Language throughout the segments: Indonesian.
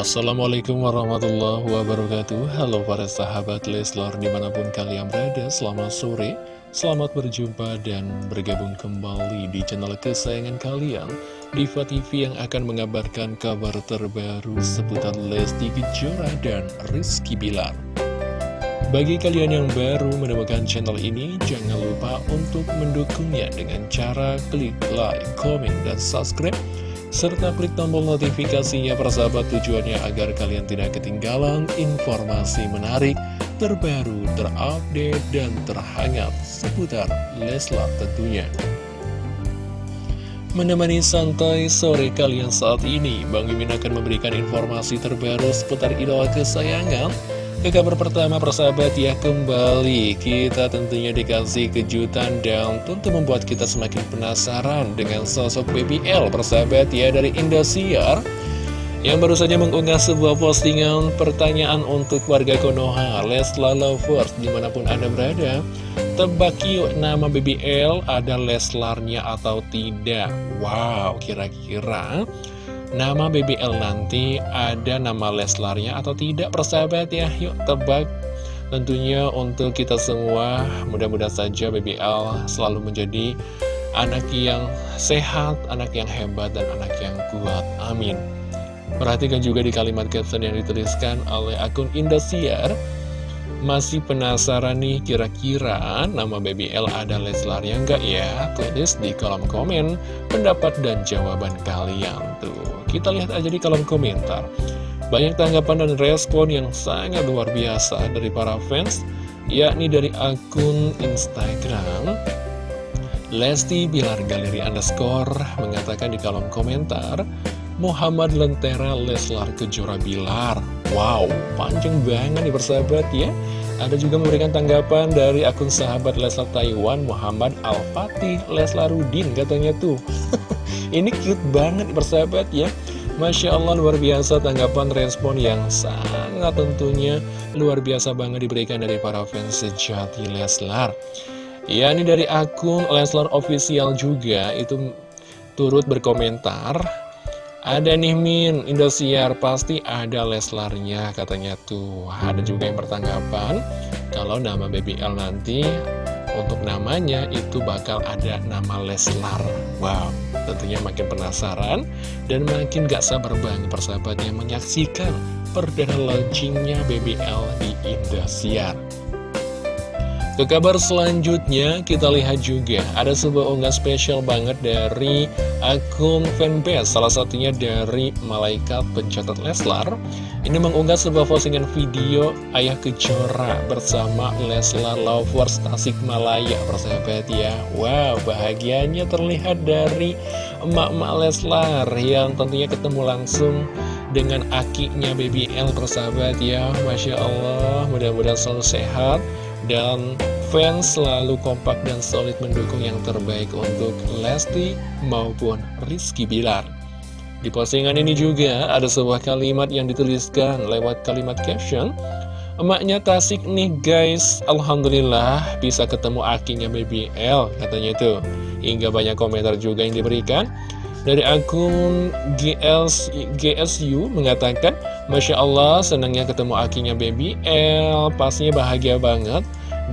Assalamualaikum warahmatullahi wabarakatuh. Halo para sahabat Leslar di mana pun kalian berada Selamat sore, selamat berjumpa dan bergabung kembali di channel kesayangan kalian Diva TV yang akan mengabarkan kabar terbaru seputar Lesti Kejora dan Rizky Bilar. Bagi kalian yang baru menemukan channel ini, jangan lupa untuk mendukungnya dengan cara klik like, comment, dan subscribe serta klik tombol notifikasinya persahabat tujuannya agar kalian tidak ketinggalan informasi menarik, terbaru, terupdate, dan terhangat seputar Leslar tentunya. Menemani santai sore kalian saat ini, Bang Mimin akan memberikan informasi terbaru seputar idola kesayangan, ke kabar pertama persahabat ya kembali. Kita tentunya dikasih kejutan dan tentu membuat kita semakin penasaran dengan sosok BBL persahabat ya dari Indosiar. Yang baru saja mengunggah sebuah postingan pertanyaan untuk warga Konoha Leslar Lovers di mana pun anda berada. Tebak yuk nama BBL ada Leslarnya atau tidak? Wow kira-kira nama BBL nanti ada nama Leslarnya atau tidak persahabat ya Yuk tebak Tentunya untuk kita semua mudah-mudahan saja BBL selalu menjadi anak yang sehat, anak yang hebat, dan anak yang kuat. Amin. Perhatikan juga di kalimat caption yang dituliskan oleh akun Indosiar. Masih penasaran nih kira-kira nama BBL ada Leslar yang enggak ya? Tulis di kolom komen pendapat dan jawaban kalian tuh. Kita lihat aja di kolom komentar. Banyak tanggapan dan respon yang sangat luar biasa dari para fans, yakni dari akun Instagram. Lesti Bilar Galeri Underscore mengatakan di kolom komentar, Muhammad Lentera Leslar Kejora Bilar. Wow, panjang banget nih persahabat ya. Ada juga memberikan tanggapan dari akun sahabat Leslar Taiwan Muhammad Al-Fatih Leslarudin katanya tuh. Ini cute banget persahabat ya Masya Allah luar biasa tanggapan respon yang sangat tentunya luar biasa banget diberikan dari para fans sejati Leslar Ya ini dari akun Leslar Official juga itu turut berkomentar ada nih Min, Indosiar pasti ada Leslarnya katanya tuh. Ada juga yang bertanggapan Kalau nama BBL nanti untuk namanya itu bakal ada nama Leslar. Wow, tentunya makin penasaran dan makin gak sabar banget persahabatnya menyaksikan perdana launchingnya BBL di Indosiar ke kabar selanjutnya, kita lihat juga ada sebuah unggah spesial banget dari akun fanbase, salah satunya dari Malaikat Pencatat Leslar. Ini mengunggah sebuah postingan video Ayah Kejora bersama Leslar Lovers Tasikmalaya, persahabat ya. Wow, bahagianya terlihat dari emak-emak Leslar yang tentunya ketemu langsung dengan akinya BBL persahabat ya Masya Allah mudah-mudahan selalu sehat dan fans selalu kompak dan solid mendukung yang terbaik untuk Lesti maupun Rizky Bilar. Di postingan ini juga ada sebuah kalimat yang dituliskan lewat kalimat caption Emaknya Tasik nih guys Alhamdulillah bisa ketemu akinya BBL katanya tuh Hingga banyak komentar juga yang diberikan Dari akun GS, GSU mengatakan Masya Allah senangnya ketemu akinya BBL Pastinya bahagia banget.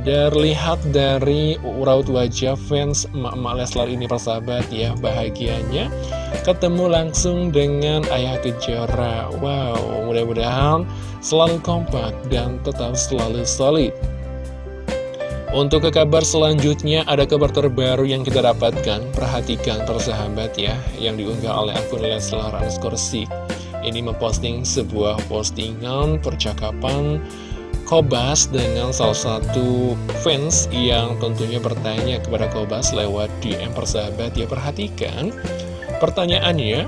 Terlihat dari raut wajah fans emak-emak Leslar ini persahabat ya Bahagianya ketemu langsung dengan Ayah Kejora. Wow, mudah-mudahan selalu kompak dan tetap selalu solid untuk ke kabar selanjutnya, ada kabar terbaru yang kita dapatkan. Perhatikan persahabat ya, yang diunggah oleh akun Leslar underscore Ini memposting sebuah postingan percakapan Kobas dengan salah satu fans yang tentunya bertanya kepada Kobas lewat DM persahabat ya perhatikan pertanyaannya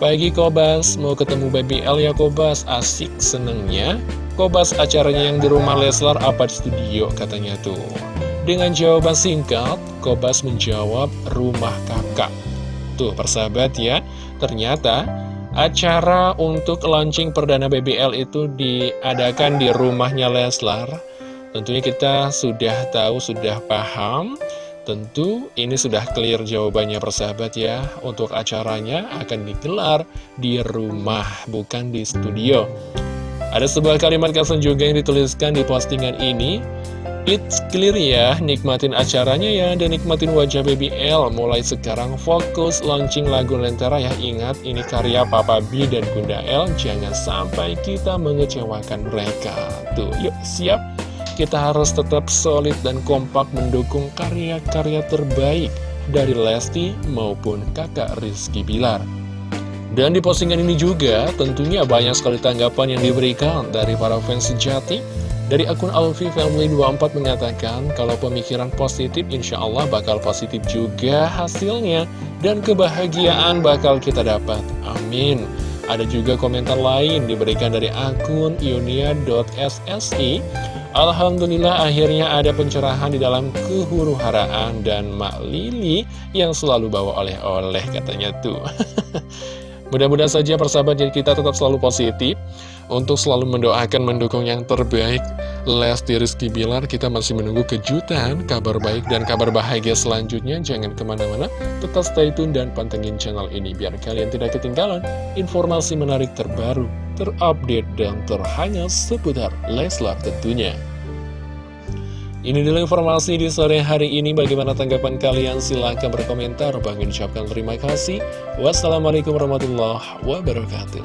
Pagi Kobas, mau ketemu Baby L ya Kobas, asik senengnya. Kobas acaranya yang di rumah Leslar apa di studio? Katanya tuh. Dengan jawaban singkat, Kobas menjawab rumah kakak. Tuh persahabat ya, ternyata Acara untuk launching perdana BBL itu diadakan di rumahnya Leslar. Tentunya kita sudah tahu, sudah paham Tentu ini sudah clear jawabannya persahabat ya. Untuk acaranya akan digelar di rumah bukan di studio. Ada sebuah kalimat caption juga yang dituliskan di postingan ini. It's clear ya, nikmatin acaranya ya dan nikmatin wajah Baby L. Mulai sekarang fokus launching lagu Lentera ya. Ingat ini karya Papa B dan Bunda L. Jangan sampai kita mengecewakan mereka. Tuh, yuk siap Kita harus tetap solid dan kompak mendukung karya-karya terbaik Dari Lesti maupun kakak Rizky Bilar dan di postingan ini juga tentunya banyak sekali tanggapan yang diberikan dari para fans sejati dari akun Alfi Family 24 mengatakan kalau pemikiran positif insya Allah bakal positif juga hasilnya dan kebahagiaan bakal kita dapat. Amin. Ada juga komentar lain diberikan dari akun ionia.ssi Alhamdulillah akhirnya ada pencerahan di dalam kehuru-haraan dan Mak Lili yang selalu bawa oleh-oleh katanya tuh. Mudah-mudahan saja persahabat kita tetap selalu positif untuk selalu mendoakan mendukung yang terbaik. Lesti Rizky Bilar kita masih menunggu kejutan, kabar baik dan kabar bahagia selanjutnya. Jangan ke mana-mana tetap stay tune dan pantengin channel ini biar kalian tidak ketinggalan informasi menarik terbaru terupdate dan terhangat seputar Leslar tentunya ini dulu informasi di sore hari ini. Bagaimana tanggapan kalian? Silahkan berkomentar. Bang ucapkan terima kasih. Wassalamualaikum warahmatullahi wabarakatuh.